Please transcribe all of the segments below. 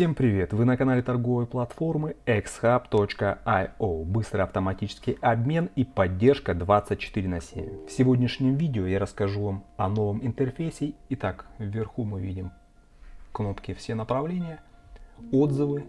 Всем привет! Вы на канале торговой платформы xhub.io. Быстрый автоматический обмен и поддержка 24 на 7. В сегодняшнем видео я расскажу вам о новом интерфейсе. Итак, вверху мы видим кнопки «Все направления», «Отзывы»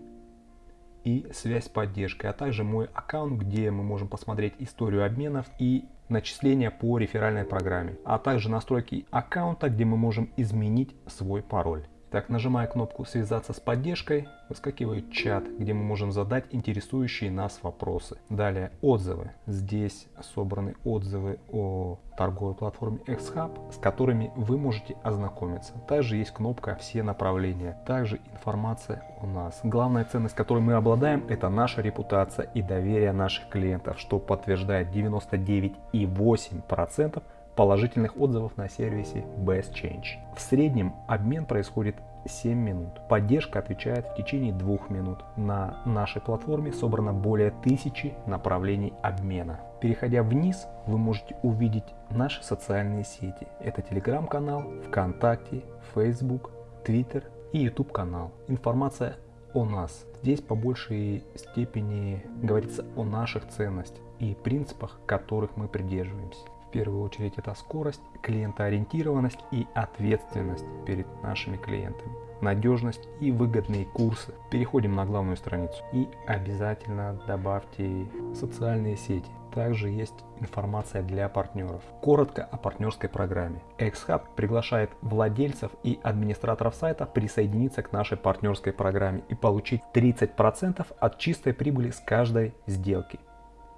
и «Связь с поддержкой», а также мой аккаунт, где мы можем посмотреть историю обменов и начисления по реферальной программе, а также настройки аккаунта, где мы можем изменить свой пароль. Так, нажимая кнопку «Связаться с поддержкой», выскакивает чат, где мы можем задать интересующие нас вопросы. Далее отзывы. Здесь собраны отзывы о торговой платформе XHub, с которыми вы можете ознакомиться. Также есть кнопка «Все направления». Также информация о нас. Главная ценность, которой мы обладаем, это наша репутация и доверие наших клиентов, что подтверждает 99,8% положительных отзывов на сервисе Best Change. В среднем обмен происходит 7 минут. Поддержка отвечает в течение 2 минут. На нашей платформе собрано более тысячи направлений обмена. Переходя вниз, вы можете увидеть наши социальные сети. Это телеграм-канал, ВКонтакте, Facebook, Twitter и YouTube канал. Информация о нас. Здесь по большей степени говорится о наших ценностях и принципах, которых мы придерживаемся. Первую очередь это скорость, клиентоориентированность и ответственность перед нашими клиентами, надежность и выгодные курсы. Переходим на главную страницу и обязательно добавьте социальные сети. Также есть информация для партнеров. Коротко о партнерской программе. XHub приглашает владельцев и администраторов сайта присоединиться к нашей партнерской программе и получить 30% от чистой прибыли с каждой сделки.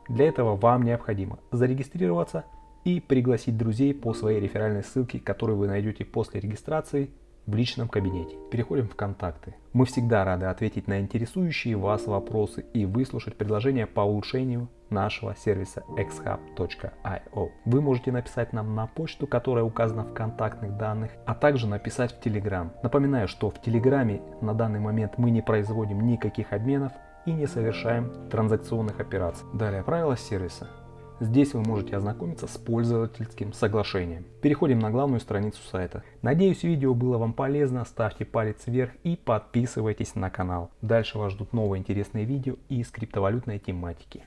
Для этого вам необходимо зарегистрироваться и пригласить друзей по своей реферальной ссылке, которую вы найдете после регистрации в личном кабинете. Переходим в контакты. Мы всегда рады ответить на интересующие вас вопросы и выслушать предложения по улучшению нашего сервиса xhub.io. Вы можете написать нам на почту, которая указана в контактных данных, а также написать в Telegram. Напоминаю, что в Телеграме на данный момент мы не производим никаких обменов и не совершаем транзакционных операций. Далее правила сервиса. Здесь вы можете ознакомиться с пользовательским соглашением. Переходим на главную страницу сайта. Надеюсь видео было вам полезно, ставьте палец вверх и подписывайтесь на канал. Дальше вас ждут новые интересные видео и скриптовалютной тематики.